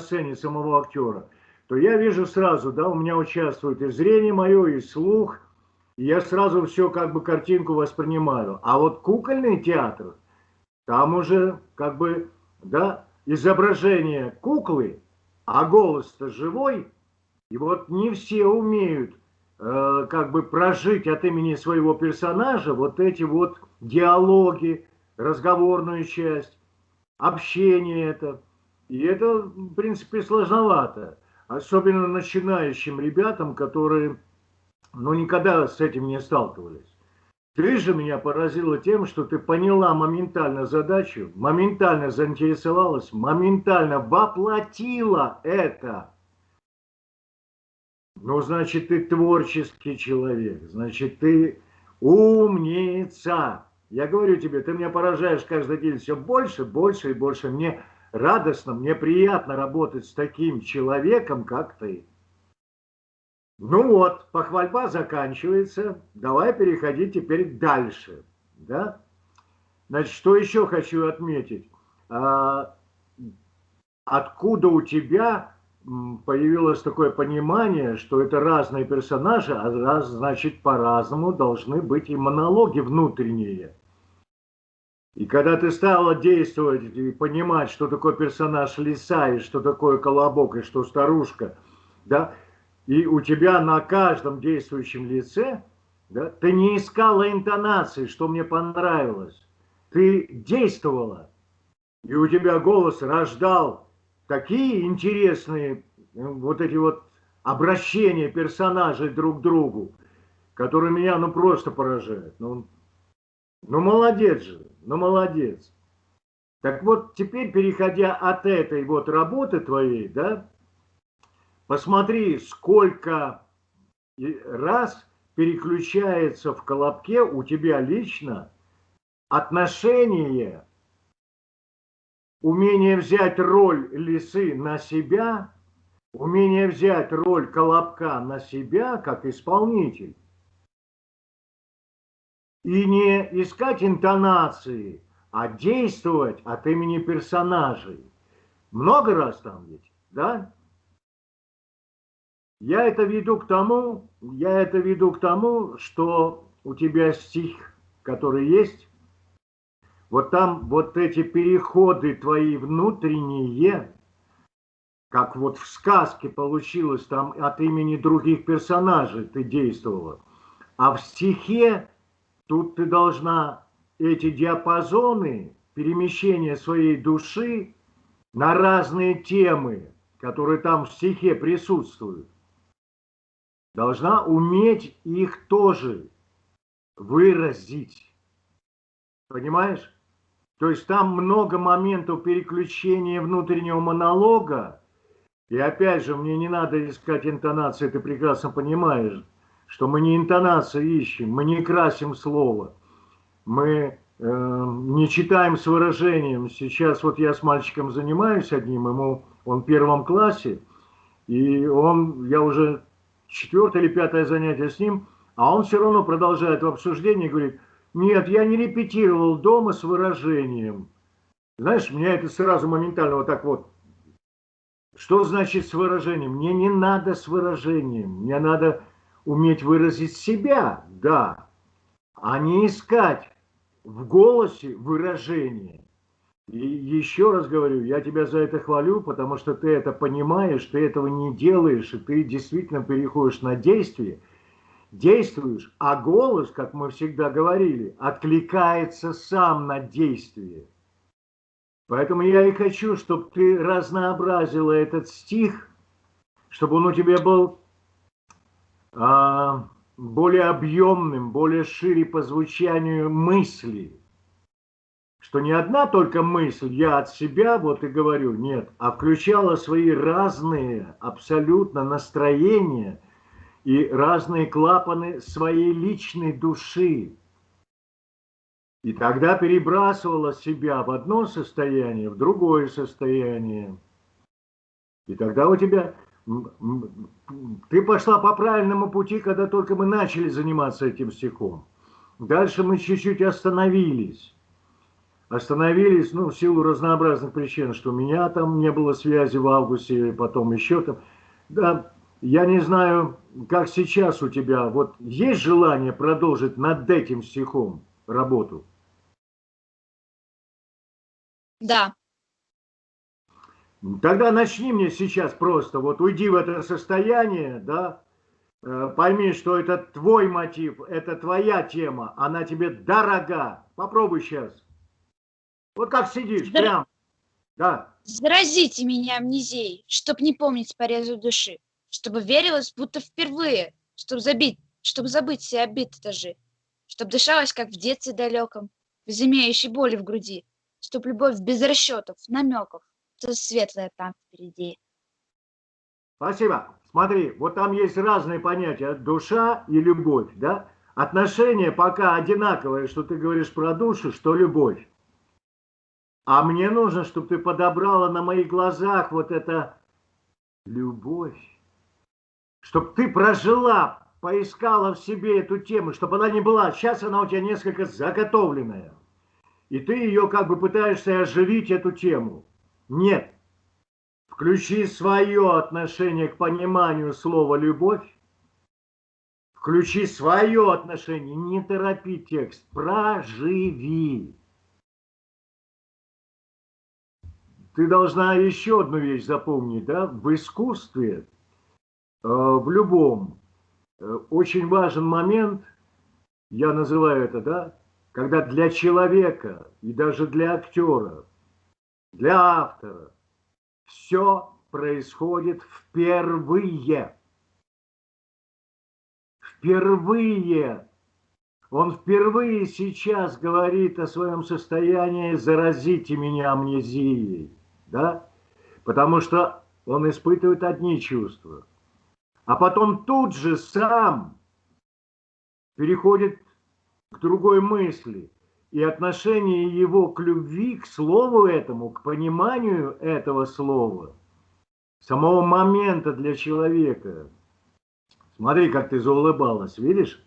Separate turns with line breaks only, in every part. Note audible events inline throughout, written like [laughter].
сцене самого актера, то я вижу сразу, да, у меня участвует и зрение мое, и слух, и я сразу все как бы картинку воспринимаю. А вот кукольный театр, там уже как бы, да, изображение куклы, а голос-то живой, и вот не все умеют э, как бы прожить от имени своего персонажа вот эти вот диалоги, разговорную часть, общение это. И это, в принципе, сложновато. Особенно начинающим ребятам, которые ну, никогда с этим не сталкивались. Ты же меня поразила тем, что ты поняла моментально задачу, моментально заинтересовалась, моментально воплотила это. Ну, значит, ты творческий человек, значит, ты умница. Я говорю тебе, ты меня поражаешь каждый день все больше, больше и больше. Мне радостно, мне приятно работать с таким человеком, как ты. Ну вот, похвальба заканчивается. Давай переходить теперь дальше. Да? Значит, что еще хочу отметить? А, откуда у тебя появилось такое понимание, что это разные персонажи, а раз, значит, по-разному должны быть и монологи внутренние. И когда ты стала действовать и понимать, что такое персонаж лиса, и что такое колобок, и что старушка, да, и у тебя на каждом действующем лице, да, ты не искала интонации, что мне понравилось. Ты действовала, и у тебя голос рождал такие интересные ну, вот эти вот обращения персонажей друг к другу, которые меня ну просто поражают. Ну, ну молодец же, ну молодец. Так вот, теперь, переходя от этой вот работы твоей, да, Посмотри, сколько раз переключается в колобке у тебя лично отношение, умение взять роль лисы на себя, умение взять роль колобка на себя как исполнитель. И не искать интонации, а действовать от имени персонажей. Много раз там ведь, да? Я это веду к тому, я это веду к тому, что у тебя стих, который есть, вот там вот эти переходы твои внутренние, как вот в сказке получилось, там от имени других персонажей ты действовала. А в стихе тут ты должна эти диапазоны перемещения своей души на разные темы, которые там в стихе присутствуют, должна уметь их тоже выразить. Понимаешь? То есть там много моментов переключения внутреннего монолога. И опять же, мне не надо искать интонации, ты прекрасно понимаешь, что мы не интонацию ищем, мы не красим слово, мы э, не читаем с выражением. Сейчас вот я с мальчиком занимаюсь одним, ему он в первом классе, и он, я уже четвертое или пятое занятие с ним, а он все равно продолжает в обсуждении говорит, нет, я не репетировал дома с выражением. Знаешь, меня это сразу моментально вот так вот. Что значит с выражением? Мне не надо с выражением. Мне надо уметь выразить себя, да, а не искать в голосе выражение. И еще раз говорю, я тебя за это хвалю, потому что ты это понимаешь, ты этого не делаешь, и ты действительно переходишь на действие, действуешь, а голос, как мы всегда говорили, откликается сам на действие. Поэтому я и хочу, чтобы ты разнообразила этот стих, чтобы он у тебя был более объемным, более шире по звучанию мысли что не одна только мысль, я от себя вот и говорю, нет, а включала свои разные абсолютно настроения и разные клапаны своей личной души. И тогда перебрасывала себя в одно состояние, в другое состояние. И тогда у тебя... Ты пошла по правильному пути, когда только мы начали заниматься этим стихом. Дальше мы чуть-чуть остановились. остановились, ну, в силу разнообразных причин, что у меня там не было связи в августе, потом еще там. Да, я не знаю, как сейчас у тебя, вот есть желание продолжить над этим стихом работу?
Да.
Тогда начни мне сейчас просто, вот уйди в это состояние, да, э, пойми, что это твой мотив, это твоя тема, она тебе дорога. Попробуй сейчас. Вот как сидишь, Здра... прям. Да.
Заразите меня амнезией, чтоб не помнить порезу души, чтобы верилось, будто впервые, чтобы забить, чтобы забыть все обиды даже, чтоб дышалось, как в детстве далеком, без имеющей боли в груди, чтоб любовь без расчетов, намеков, то светлое там впереди.
Спасибо. Смотри, вот там есть разные понятия, душа и любовь, да? Отношения пока одинаковые, что ты говоришь про душу, что любовь. А мне нужно, чтобы ты подобрала на моих глазах вот это любовь. Чтобы ты прожила, поискала в себе эту тему, чтобы она не была. Сейчас она у тебя несколько заготовленная. И ты ее как бы пытаешься оживить, эту тему. Нет. Включи свое отношение к пониманию слова «любовь». Включи свое отношение, не торопи текст, проживи. ты должна еще одну вещь запомнить, да, в искусстве, э, в любом, э, очень важен момент, я называю это, да, когда для человека и даже для актера, для автора все происходит впервые. Впервые. Он впервые сейчас говорит о своем состоянии «заразите меня амнезией» да? Потому что он испытывает одни чувства. А потом тут же сам переходит к другой мысли. И отношение его к любви, к слову этому, к пониманию этого слова, самого момента для человека. Смотри, как ты заулыбалась, видишь?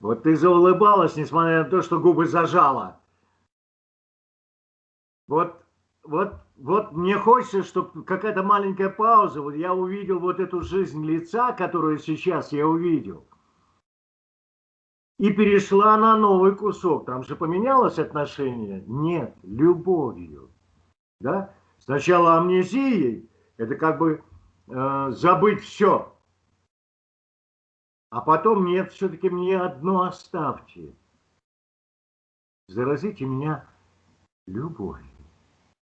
Вот ты заулыбалась, несмотря на то, что губы зажала. Вот вот, вот мне хочется, чтобы какая-то маленькая пауза, вот я увидел вот эту жизнь лица, которую сейчас я увидел, и перешла на новый кусок. Там же поменялось отношение? Нет, любовью. Да? Сначала амнезией, это как бы э, забыть все. А потом нет, все-таки мне одно оставьте. Заразите меня любовью.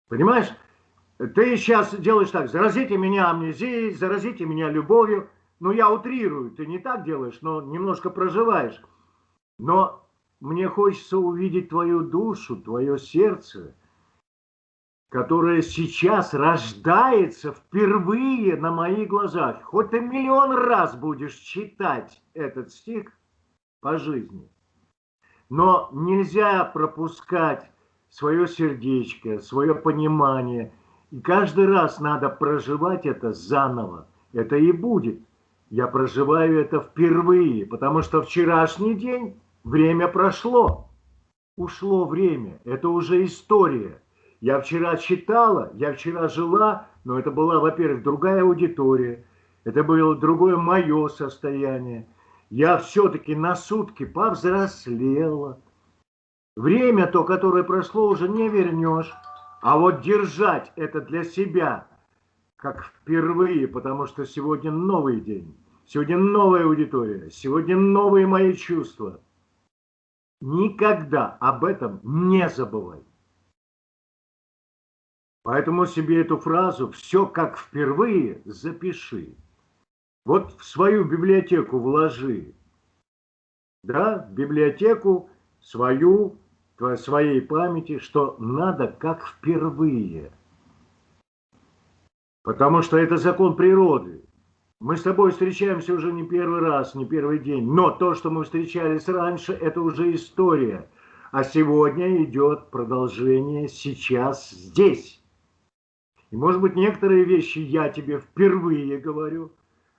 Понимаешь? Ты сейчас делаешь так, заразите меня амнезией, заразите меня любовью. Ну, я утрирую, ты не так делаешь, но немножко проживаешь. Но мне хочется увидеть твою душу, твое сердце, которое сейчас рождается впервые на моих глазах. Хоть ты миллион раз будешь читать этот стих по жизни, но нельзя пропускать свое сердечко, свое понимание. И каждый раз надо проживать это заново. Это и будет. Я проживаю это впервые, потому что вчерашний день, время прошло. Ушло время, это уже история. Я вчера читала, я вчера жила, но это была, во-первых, другая аудитория, это было другое мое состояние. Я все-таки на сутки повзрослела, Время то, которое прошло, уже не вернешь. А вот держать это для себя, как впервые, потому что сегодня новый день, сегодня новая аудитория, сегодня новые мои чувства. Никогда об этом не забывай. Поэтому себе эту фразу «все как впервые» запиши. Вот в свою библиотеку вложи. Да, в библиотеку свою своей памяти, что надо как впервые. Потому что это закон природы. Мы с тобой встречаемся уже не первый раз, не первый день. Но то, что мы встречались раньше, это уже история. А сегодня идет продолжение сейчас здесь. И может быть некоторые вещи я тебе впервые говорю,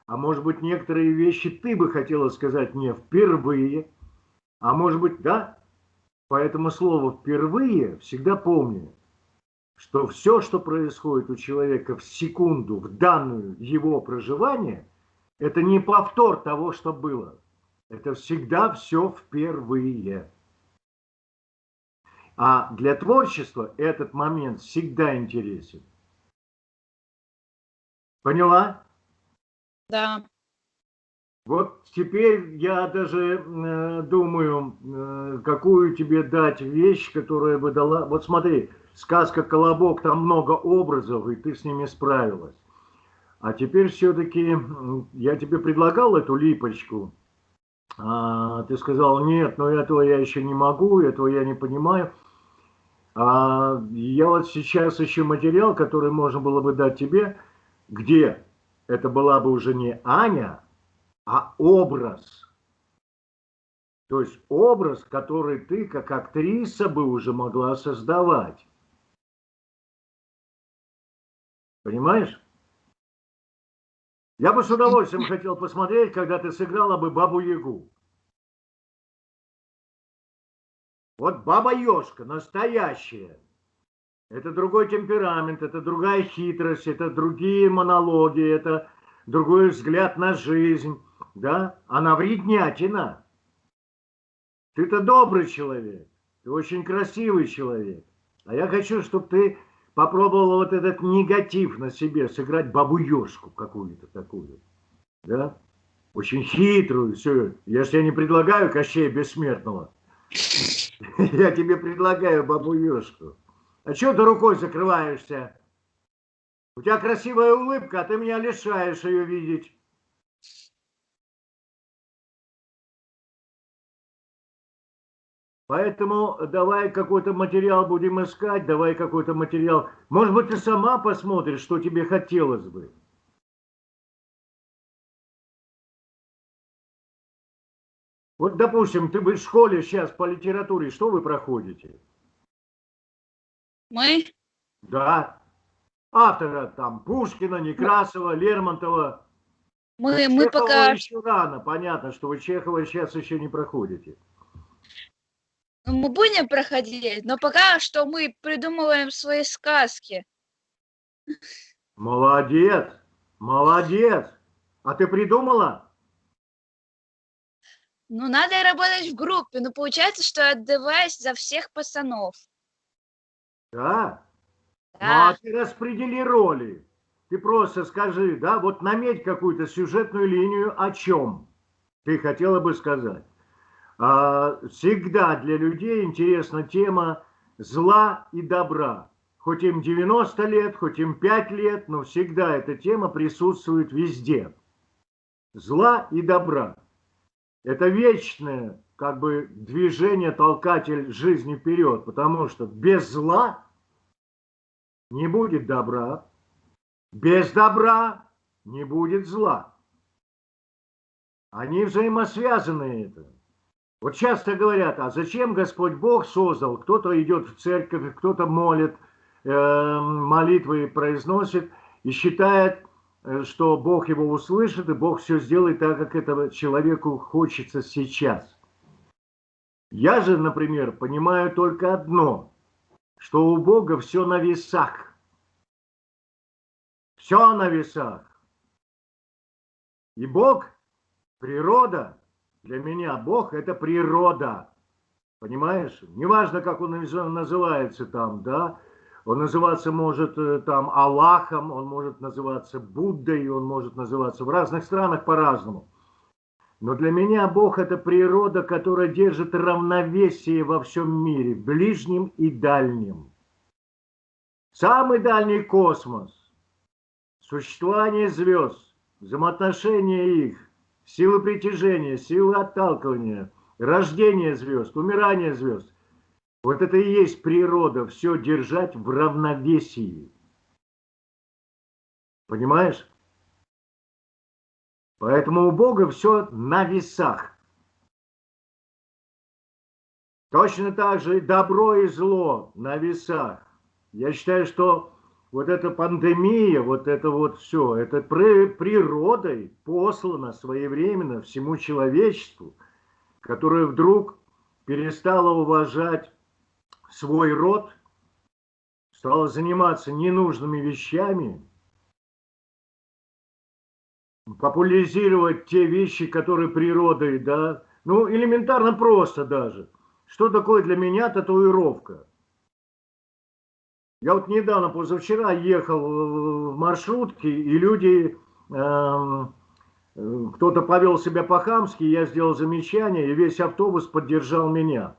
а может быть некоторые вещи ты бы хотела сказать мне впервые, а может быть, да, Поэтому слово «впервые» всегда помни, что все, что происходит у человека в секунду, в данную его проживание, это не повтор того, что было. Это всегда все впервые. А для творчества этот момент всегда интересен. Поняла?
Да.
Вот теперь я даже э, думаю, э, какую тебе дать вещь, которая бы дала... Вот смотри, сказка «Колобок», там много образов, и ты с ними справилась. А теперь все-таки я тебе предлагал эту липочку. А, ты сказал, нет, но этого я еще не могу, этого я не понимаю. А я вот сейчас ищу материал, который можно было бы дать тебе, где это была бы уже не Аня, а образ. То есть образ, который ты как актриса бы уже могла создавать. Понимаешь? Я бы с удовольствием хотел посмотреть, когда ты сыграла бы Бабу-Ягу. Вот Баба-Ежка, настоящая. Это другой темперамент, это другая хитрость, это другие монологи, это другой взгляд на жизнь, да? Она вреднятина. Ты-то добрый человек, ты очень красивый человек. А я хочу, чтобы ты попробовал вот этот негатив на себе, сыграть бабу-ежку какую-то такую, да? Очень хитрую, все. Я же тебе не предлагаю Кощея Бессмертного. [laughs] Я тебе предлагаю бабу-ежку. А что ты рукой закрываешься? У тебя красивая улыбка, а ты меня лишаешь ее видеть. Поэтому давай какой-то материал будем искать, давай какой-то материал. Может быть, ты сама посмотришь, что тебе хотелось бы. Вот, допустим, ты в школе сейчас по литературе, что вы проходите?
Мы?
Да. Автора там Пушкина, Некрасова, Лермонтова.
Мы, мы пока...
еще рано, понятно, что вы Чехова сейчас еще не проходите.
Ну, мы будем проходить, но пока что мы придумываем свои сказки.
Молодец, молодец. А ты придумала?
Ну, надо работать в группе, но получается, что отдаваюсь за всех пацанов.
Да?
Да.
Ну, а ты распредели роли. Ты просто скажи, да, вот наметь какую-то сюжетную линию о чем ты хотела бы сказать. А, всегда для людей интересна тема зла и добра. Хоть им 90 лет, хоть им 5 лет, но всегда эта тема присутствует везде. Зла и добра. Это вечное как бы движение, толкатель жизни вперед, потому что без зла не будет добра, без добра не будет зла. Они взаимосвязаны это. Вот часто говорят, а зачем Господь Бог создал? Кто-то идет в церковь, кто-то молит, э, молитвы произносит и считает, э, что Бог его услышит, и Бог все сделает так, как этого человеку хочется сейчас. Я же, например, понимаю только одно, что у Бога все на весах. Все на весах. И Бог, природа – для меня Бог – это природа. Понимаешь? Неважно, как он называется там, да? Он называться может э, там Аллахом, он может называться Буддой, он может называться в разных странах по-разному. Но для меня Бог – это природа, которая держит равновесие во всем мире, ближнем и дальнем. Самый дальний космос, существование звезд, взаимоотношения их, силы притяжения, силы отталкивания, рождение звезд, умирание звезд. Вот это и есть природа, все держать в равновесии. Понимаешь? Поэтому у Бога все на весах. Точно так же и добро и зло на весах. Я считаю, что вот эта пандемия, вот это вот все, это природой послано своевременно всему человечеству, которое вдруг перестала уважать свой род, стала заниматься ненужными вещами, популяризировать те вещи, которые природой, да, ну, элементарно просто даже. Что такое для меня татуировка? Я вот недавно, позавчера, ехал в маршрутке, и люди, э, кто-то повел себя по-хамски, я сделал замечание, и весь автобус поддержал меня.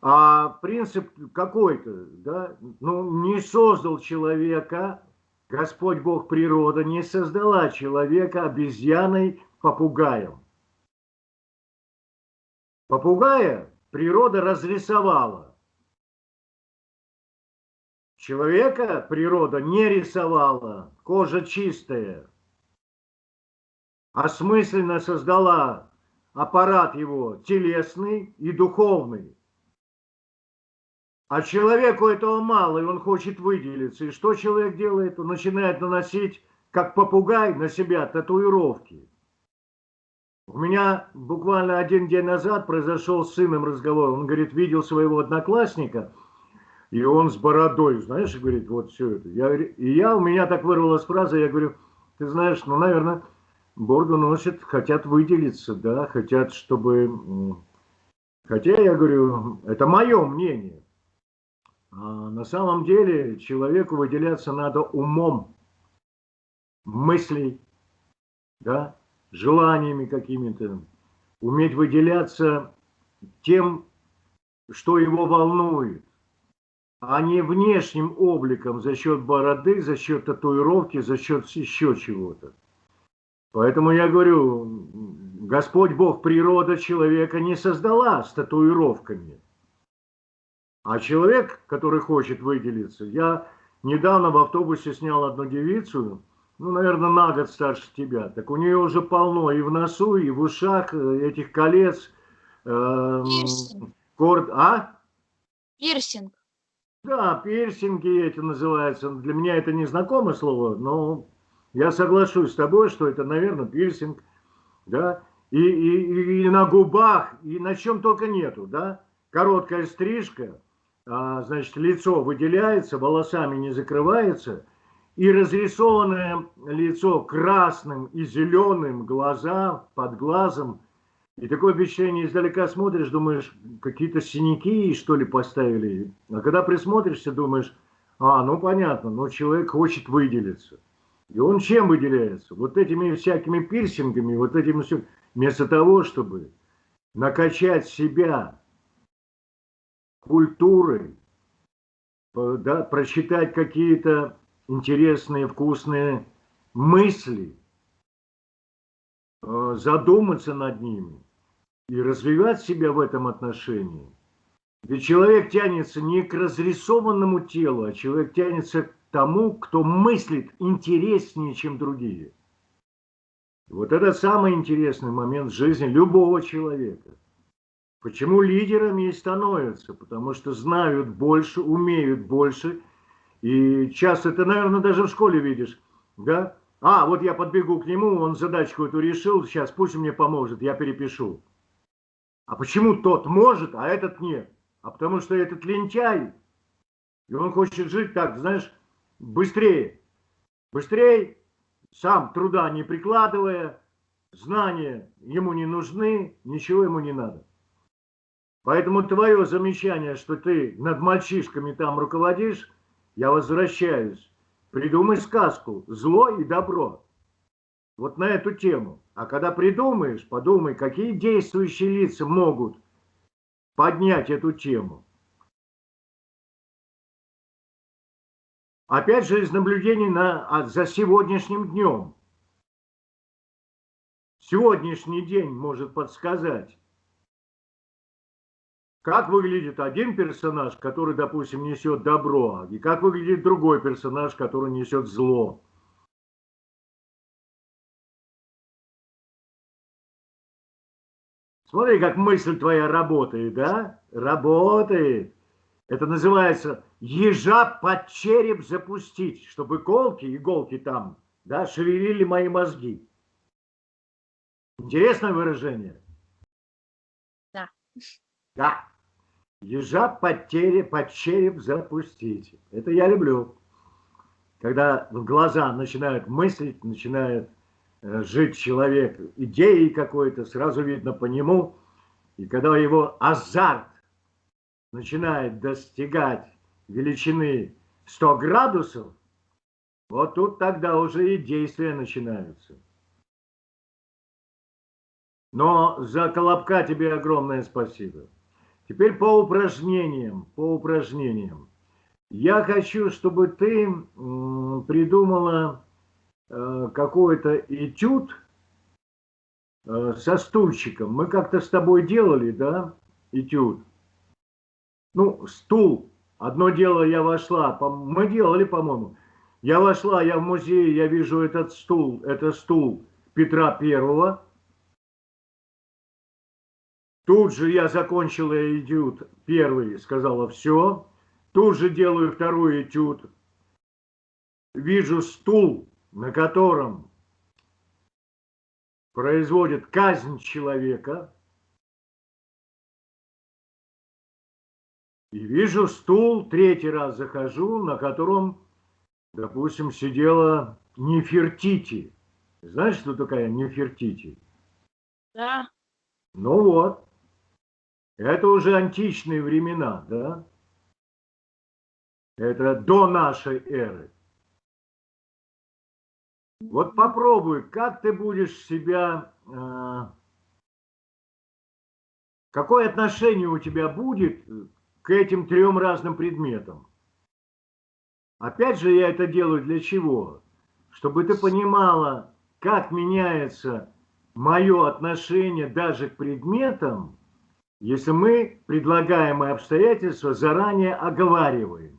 А принцип какой-то, да, ну, не создал человека, Господь Бог природа не создала человека обезьяной, попугаем. Попугая природа разрисовала. Человека природа не рисовала, кожа чистая. Осмысленно создала аппарат его телесный и духовный. А человеку этого мало, и он хочет выделиться. И что человек делает? Он начинает наносить, как попугай, на себя татуировки. У меня буквально один день назад произошел с сыном разговор. Он говорит, видел своего одноклассника, и он с бородой, знаешь, говорит, вот все это. Я, и я, у меня так вырвалась фраза, я говорю, ты знаешь, ну, наверное, бороду носят, хотят выделиться, да, хотят, чтобы... Хотя, я говорю, это мое мнение. А на самом деле человеку выделяться надо умом, мыслей, да, желаниями какими-то, уметь выделяться тем, что его волнует, а не внешним обликом за счет бороды, за счет татуировки, за счет еще чего-то. Поэтому я говорю, Господь Бог, природа человека не создала с татуировками. А человек, который хочет выделиться, я недавно в автобусе снял одну девицу, ну, наверное, на год старше тебя. Так у нее уже полно и в носу, и в ушах э, этих колец.
Э, Пирсинг.
Корд... А?
Пирсинг.
Да, пирсинги эти называются. Для меня это не знакомое слово, но я соглашусь с тобой, что это, наверное, пирсинг. Да? И, и, и на губах, и на чем только нету. Да? Короткая стрижка, а, значит, лицо выделяется, волосами не закрывается – и разрисованное лицо красным и зеленым, глаза под глазом. И такое впечатление, издалека смотришь, думаешь, какие-то синяки, что ли, поставили. А когда присмотришься, думаешь, а, ну понятно, но человек хочет выделиться. И он чем выделяется? Вот этими всякими пирсингами, вот этим все. Вместо того, чтобы накачать себя культурой, да, прочитать какие-то интересные, вкусные мысли, э, задуматься над ними и развивать себя в этом отношении. Ведь человек тянется не к разрисованному телу, а человек тянется к тому, кто мыслит интереснее, чем другие. Вот это самый интересный момент в жизни любого человека. Почему лидерами и становятся? Потому что знают больше, умеют больше – и часто ты, наверное, даже в школе видишь, да? А, вот я подбегу к нему, он задачку эту решил, сейчас пусть мне поможет, я перепишу. А почему тот может, а этот нет? А потому что этот лентяй, и он хочет жить так, знаешь, быстрее. Быстрее, сам труда не прикладывая, знания ему не нужны, ничего ему не надо. Поэтому твое замечание, что ты над мальчишками там руководишь, я возвращаюсь. Придумай сказку «Зло и добро». Вот на эту тему. А когда придумаешь, подумай, какие действующие лица могут поднять эту тему. Опять же, из наблюдений на, а, за сегодняшним днем. Сегодняшний день может подсказать, как выглядит один персонаж, который, допустим, несет добро, и как выглядит другой персонаж, который несет зло. Смотри, как мысль твоя работает, да? Работает. Это называется ежа под череп запустить, чтобы колки, иголки там, да, шевелили мои мозги. Интересное выражение?
Да.
Да. Ежа под, череп, под череп запустить. Это я люблю. Когда в глаза начинают мыслить, начинает э, жить человек идеей какой-то, сразу видно по нему. И когда его азарт начинает достигать величины 100 градусов, вот тут тогда уже и действия начинаются. Но за Колобка тебе огромное спасибо. Теперь по упражнениям, по упражнениям. Я хочу, чтобы ты придумала э, какой-то этюд э, со стульчиком. Мы как-то с тобой делали, да, этюд? Ну, стул. Одно дело, я вошла, мы делали, по-моему. Я вошла, я в музей, я вижу этот стул, это стул Петра Первого, Тут же я закончила этюд первый, сказала все. Тут же делаю второй этюд. Вижу стул, на котором производит казнь человека. И вижу стул, третий раз захожу, на котором, допустим, сидела Нефертити. Знаешь, что такая Нефертити?
Да.
Ну вот. Это уже античные времена, да? Это до нашей эры. Вот попробуй, как ты будешь себя... Э, какое отношение у тебя будет к этим трем разным предметам? Опять же, я это делаю для чего? Чтобы ты понимала, как меняется мое отношение даже к предметам, если мы предлагаемые обстоятельства заранее оговариваем.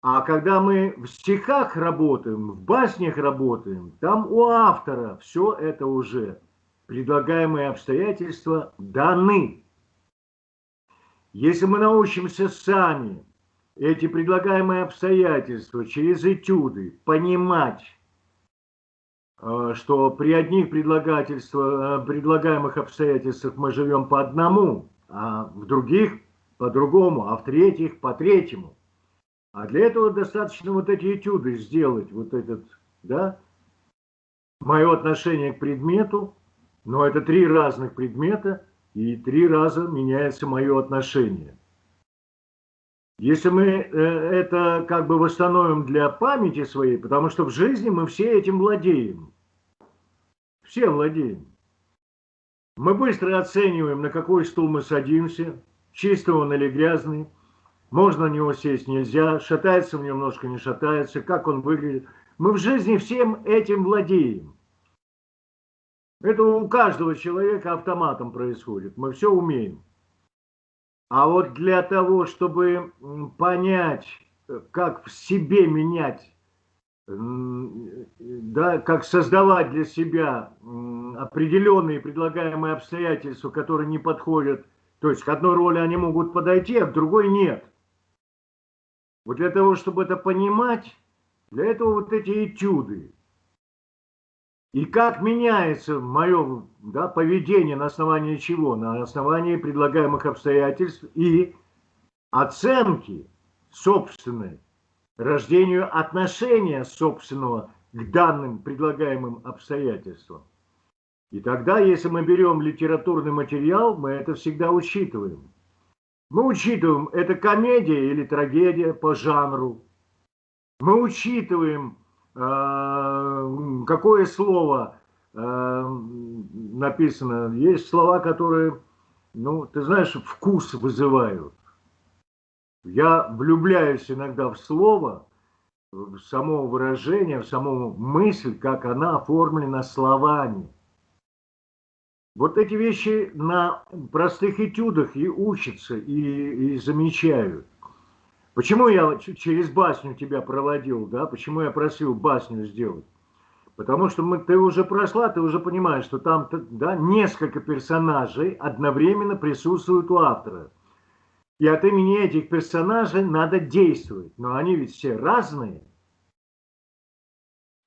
А когда мы в стихах работаем, в баснях работаем, там у автора все это уже предлагаемые обстоятельства даны. Если мы научимся сами эти предлагаемые обстоятельства через этюды понимать, Э, что при одних э, предлагаемых обстоятельствах мы живем по одному, а в других по другому, а в третьих по третьему. А для этого достаточно вот эти этюды сделать, вот этот, да, мое отношение к предмету, но это три разных предмета, и три раза меняется мое отношение. Если мы э, это как бы восстановим для памяти своей, потому что в жизни мы все этим владеем. Все владеем. Мы быстро оцениваем, на какой стул мы садимся, чистый он или грязный. Можно на него сесть, нельзя, шатается нем немножко, не шатается, как он выглядит. Мы в жизни всем этим владеем. Это у каждого человека автоматом происходит. Мы все умеем. А вот для того, чтобы понять, как в себе менять, да, как создавать для себя определенные предлагаемые обстоятельства, которые не подходят, то есть к одной роли они могут подойти, а к другой нет. Вот для того, чтобы это понимать, для этого вот эти этюды. И как меняется мое да, поведение на основании чего? На основании предлагаемых обстоятельств и оценки собственной, рождению отношения собственного к данным предлагаемым обстоятельствам. И тогда, если мы берем литературный материал, мы это всегда учитываем. Мы учитываем, это комедия или трагедия по жанру. Мы учитываем Э, какое слово э, написано. Есть слова, которые, ну, ты знаешь, вкус вызывают. Я влюбляюсь иногда в слово, в само выражение, в саму мысль, как она оформлена словами. Вот эти вещи на простых этюдах и учатся, и, и замечают. Почему я через басню тебя проводил, да? Почему я просил басню сделать? Потому что мы, ты уже прошла, ты уже понимаешь, что там да, несколько персонажей одновременно присутствуют у автора. И от имени этих персонажей надо действовать. Но они ведь все разные.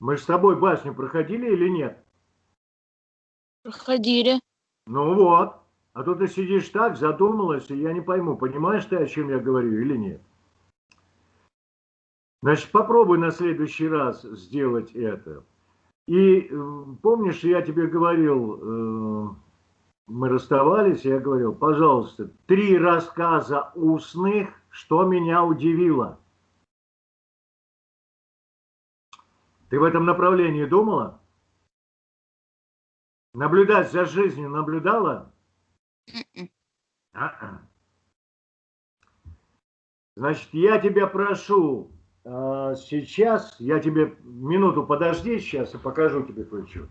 Мы с тобой басню проходили или нет?
Проходили.
Ну вот. А то ты сидишь так, задумалась, и я не пойму, понимаешь ты, о чем я говорю или нет. Значит, попробуй на следующий раз сделать это. И э, помнишь, я тебе говорил, э, мы расставались, я говорил, пожалуйста, три рассказа устных, что меня удивило. Ты в этом направлении думала? Наблюдать за жизнью наблюдала? А-а. Значит, я тебя прошу, а, сейчас я тебе минуту подожди сейчас и покажу тебе кое-что.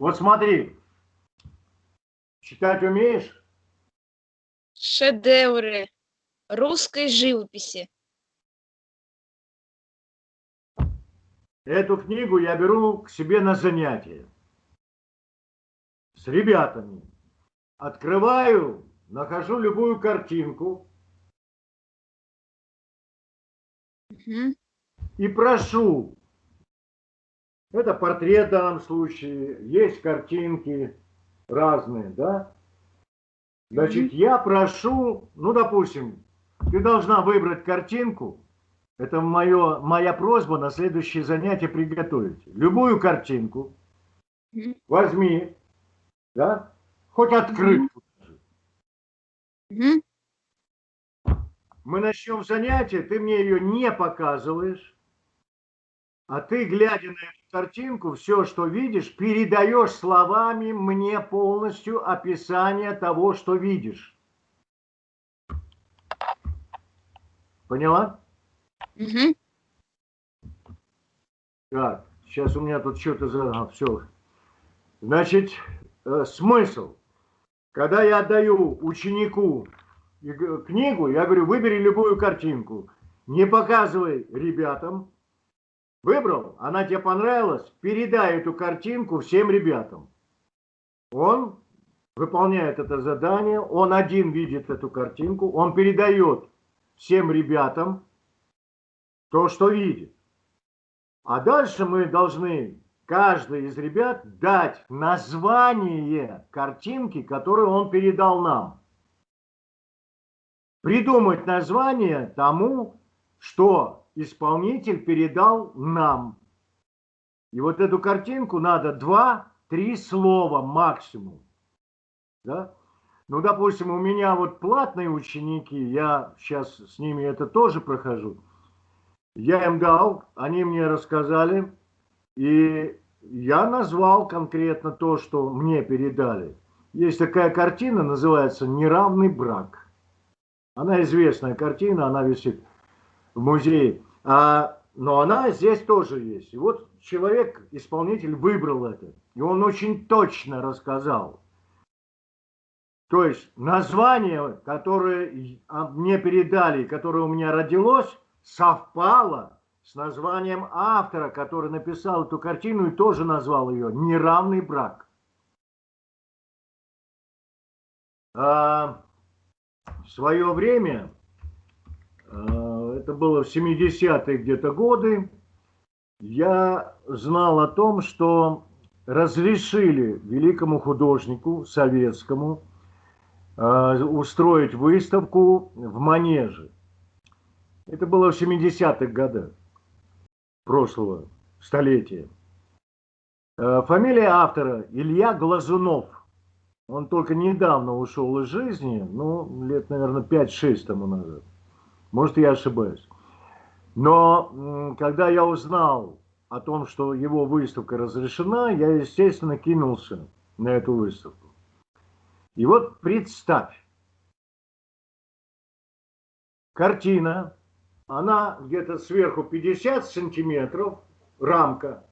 Вот смотри, читать умеешь?
Шедевры русской живописи.
Эту книгу я беру к себе на занятия с ребятами. Открываю, нахожу любую картинку угу. и прошу это портрет в данном случае, есть картинки разные, да? Значит, я прошу, ну, допустим, ты должна выбрать картинку, это мое, моя просьба на следующее занятие приготовить. Любую картинку. Возьми, да, хоть открытку. Мы начнем занятие, ты мне ее не показываешь, а ты, глядя на картинку, все, что видишь, передаешь словами мне полностью описание того, что видишь. Поняла? Угу. Так, сейчас у меня тут что-то за... А, все. Значит, э, смысл. Когда я отдаю ученику книгу, я говорю, выбери любую картинку. Не показывай ребятам, Выбрал, она тебе понравилась, передай эту картинку всем ребятам. Он выполняет это задание, он один видит эту картинку, он передает всем ребятам то, что видит. А дальше мы должны, каждый из ребят, дать название картинки, которую он передал нам. Придумать название тому, что исполнитель передал нам. И вот эту картинку надо два-три слова максимум. Да? Ну, допустим, у меня вот платные ученики, я сейчас с ними это тоже прохожу. Я им дал, они мне рассказали, и я назвал конкретно то, что мне передали. Есть такая картина, называется «Неравный брак». Она известная картина, она висит в музее. А, но она здесь тоже есть. И вот человек, исполнитель, выбрал это. И он очень точно рассказал. То есть название, которое мне передали, которое у меня родилось, совпало с названием автора, который написал эту картину и тоже назвал ее «Неравный брак». А, в свое время а, это было в 70-е где-то годы, я знал о том, что разрешили великому художнику советскому а, устроить выставку в Манеже. Это было в 70-х годах прошлого столетия. А, фамилия автора Илья Глазунов. Он только недавно ушел из жизни, ну, лет, наверное, 5-6 тому назад. Может, я ошибаюсь. Но когда я узнал о том, что его выставка разрешена, я, естественно, кинулся на эту выставку. И вот представь, картина, она где-то сверху 50 сантиметров, рамка,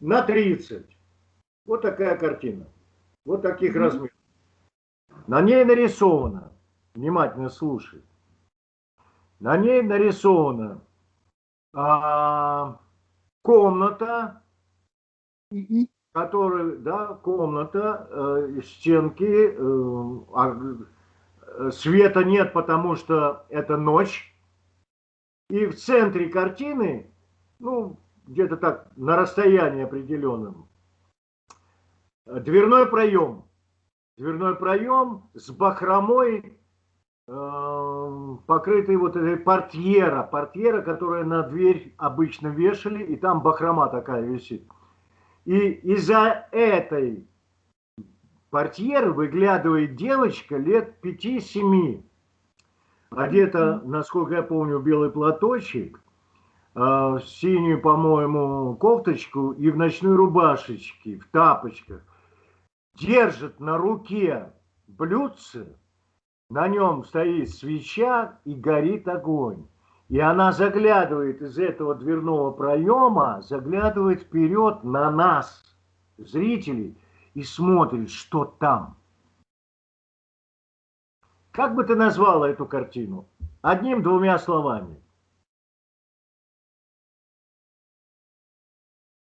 на 30. Вот такая картина, вот таких mm -hmm. размеров. На ней нарисовано, внимательно слушай, На ней нарисована а, комната, которая, да, комната, э, стенки, э, а, света нет, потому что это ночь. И в центре картины, ну, где-то так, на расстоянии определенном, дверной проем. Дверной проем с бахромой, э, покрытый вот этой портьера. Портьера, которая на дверь обычно вешали, и там бахрома такая висит. И из-за этой портьеры выглядывает девочка лет 5-7. Одета, насколько я помню, белый платочек, э, синюю, по-моему, кофточку и в ночной рубашечке, в тапочках. Держит на руке блюдце, на нем стоит свеча и горит огонь. И она заглядывает из этого дверного проема, заглядывает вперед на нас, зрителей, и смотрит, что там. Как бы ты назвала эту картину? Одним-двумя словами.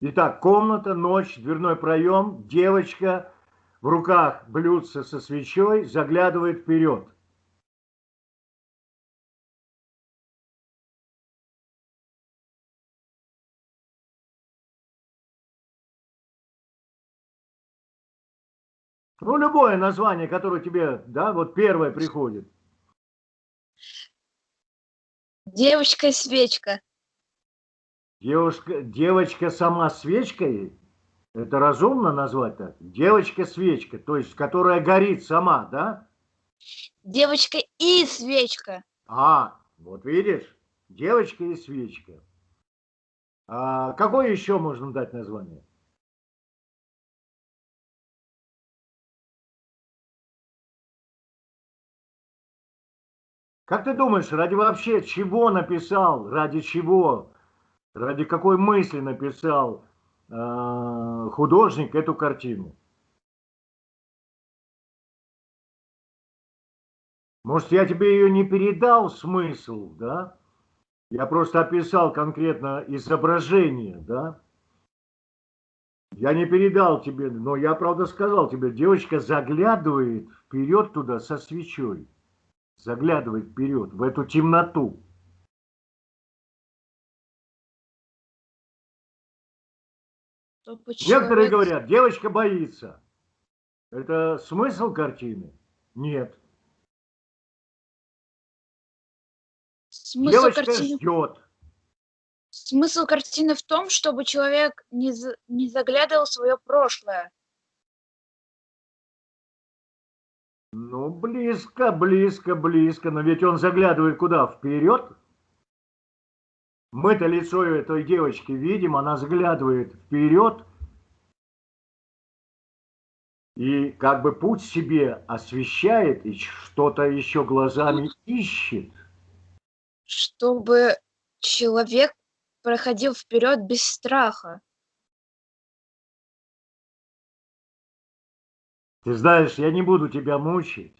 Итак, комната, ночь, дверной проем, девочка в руках блюдце со свечой заглядывает вперед. Ну, любое название, которое тебе, да, вот первое приходит.
Девочка и свечка.
Девушка, девочка сама свечкой, это разумно назвать так? Девочка-свечка, то есть, которая горит сама, да?
Девочка и свечка.
А, вот видишь, девочка и свечка. А какое еще можно дать название? Как ты думаешь, ради вообще чего написал, ради чего, ради какой мысли написал э, художник эту картину? Может, я тебе ее не передал смысл, да? Я просто описал конкретно изображение, да? Я не передал тебе, но я, правда, сказал тебе, девочка заглядывает вперед туда со свечой заглядывать вперед, в эту темноту. Некоторые говорят, девочка боится. Это смысл картины? Нет.
Смысл
девочка
картины...
ждет.
Смысл картины в том, чтобы человек не, за... не заглядывал в свое прошлое.
Ну, близко, близко, близко. Но ведь он заглядывает куда? Вперед? Мы-то лицо этой девочки видим, она заглядывает вперед. И как бы путь себе освещает и что-то еще глазами ищет.
Чтобы человек проходил вперед без страха.
Ты знаешь, я не буду тебя мучить,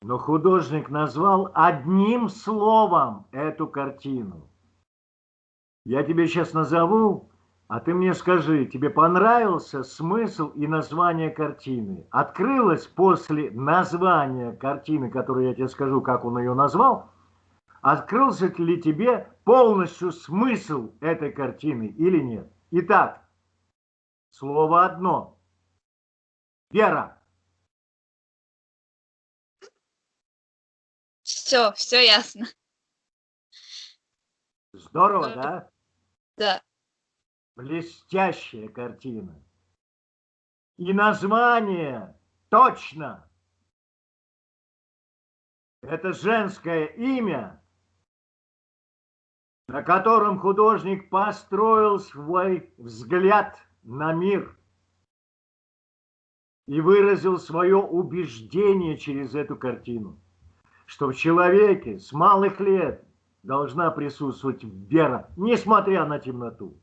но художник назвал одним словом эту картину. Я тебе сейчас назову, а ты мне скажи, тебе понравился смысл и название картины? Открылось после названия картины, которую я тебе скажу, как он ее назвал, открылся ли тебе полностью смысл этой картины или нет? Итак, слово одно – Вера.
Все, все ясно.
Здорово, да?
Да.
Блестящая картина. И название точно. Это женское имя, на котором художник построил свой взгляд на мир и выразил свое убеждение через эту картину, что в человеке с малых лет должна присутствовать вера, несмотря на темноту.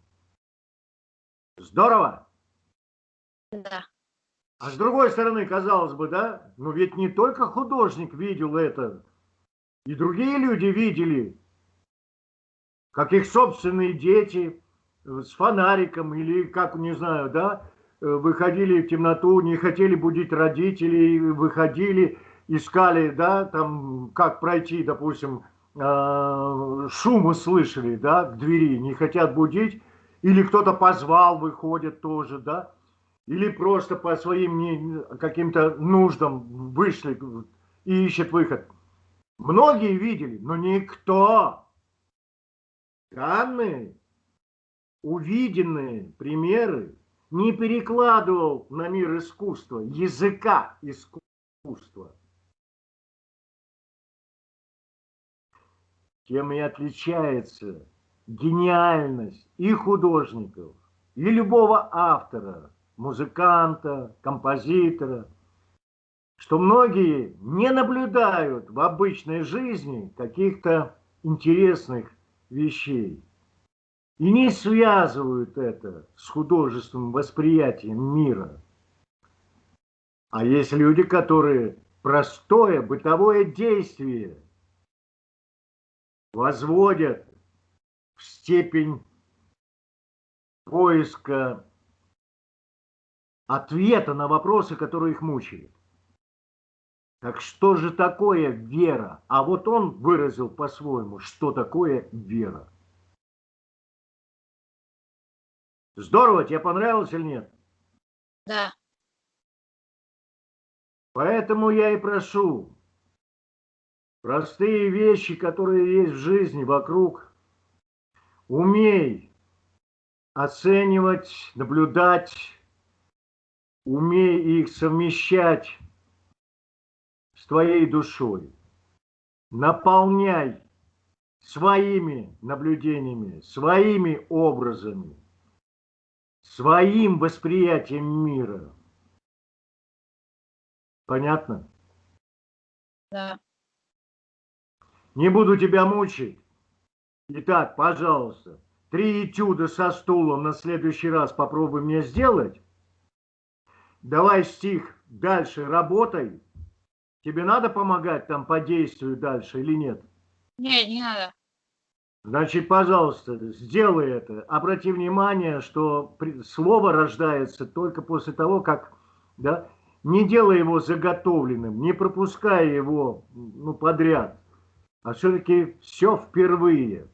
Здорово?
Да.
А с другой стороны, казалось бы, да, ну ведь не только художник видел это И другие люди видели, как их собственные дети с фонариком или как, не знаю, да, выходили в темноту, не хотели будить родителей, выходили, искали, да, там, как пройти, допустим, э, шум услышали, да, к двери, не хотят будить, или кто-то позвал, выходит тоже, да, или просто по своим каким-то нуждам вышли и ищет выход. Многие видели, но никто. Данные, увиденные примеры не перекладывал на мир искусства, языка искусства. Тем и отличается гениальность и художников, и любого автора, музыканта, композитора, что многие не наблюдают в обычной жизни каких-то интересных вещей и не связывают это с художественным восприятием мира. А есть люди, которые простое бытовое действие возводят в степень поиска ответа на вопросы, которые их мучают. Так что же такое вера? А вот он выразил по-своему, что такое вера. Здорово, тебе понравилось или нет?
Да.
Поэтому я и прошу, простые вещи, которые есть в жизни вокруг, умей оценивать, наблюдать, умей их совмещать с твоей душой. Наполняй своими наблюдениями, своими образами своим восприятием мира. Понятно?
Да.
Не буду тебя мучить. Итак, пожалуйста, три этюда со стулом на следующий раз попробуй мне сделать. Давай стих дальше работай. Тебе надо помогать там по действию дальше или нет?
Нет, не надо.
Значит, пожалуйста, сделай это. Обрати внимание, что слово рождается только после того, как, да, не делай его заготовленным, не пропуская его ну, подряд, а все-таки все впервые.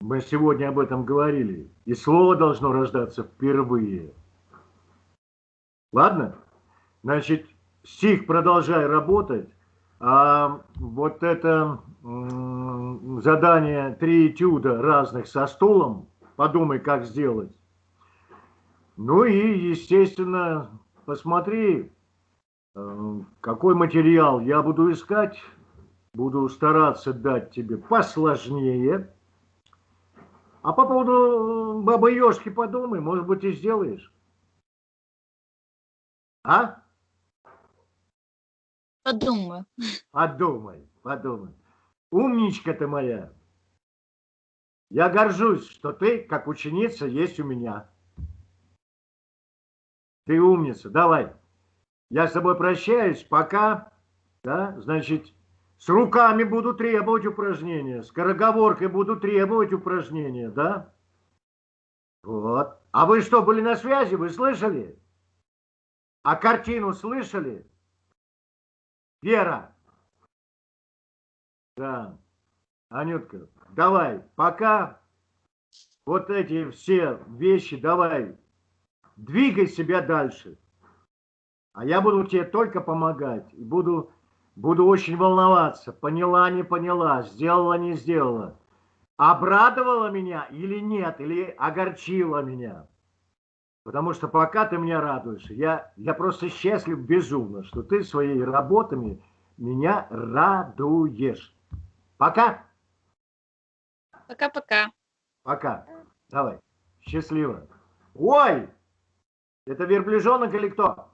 Мы сегодня об этом говорили. И слово должно рождаться впервые. Ладно? Значит, стих продолжай работать, а вот это задание, три этюда разных со стулом, подумай, как сделать. Ну и, естественно, посмотри, э, какой материал я буду искать. Буду стараться дать тебе посложнее. А по поводу Бабы Ёшки подумай, может быть, и сделаешь. А?
Подумаю.
Подумай, подумай. Умничка ты моя. Я горжусь, что ты, как ученица, есть у меня. Ты умница. Давай. Я с тобой прощаюсь. Пока. Да, значит, с руками буду требовать упражнения. С короговоркой буду требовать упражнения, да? Вот. А вы что, были на связи? Вы слышали? А картину слышали? Вера. Да. Анютка, давай, пока вот эти все вещи, давай, двигай себя дальше. А я буду тебе только помогать. И буду, буду очень волноваться. Поняла, не поняла, сделала, не сделала. Обрадовала меня или нет, или огорчила меня. Потому что пока ты меня радуешь, я, я просто счастлив безумно, что ты своими работами меня радуешь. Пока.
Пока-пока.
Пока. Давай. Счастливо. Ой! Это верблюжонок или кто?